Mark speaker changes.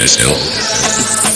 Speaker 1: as hell.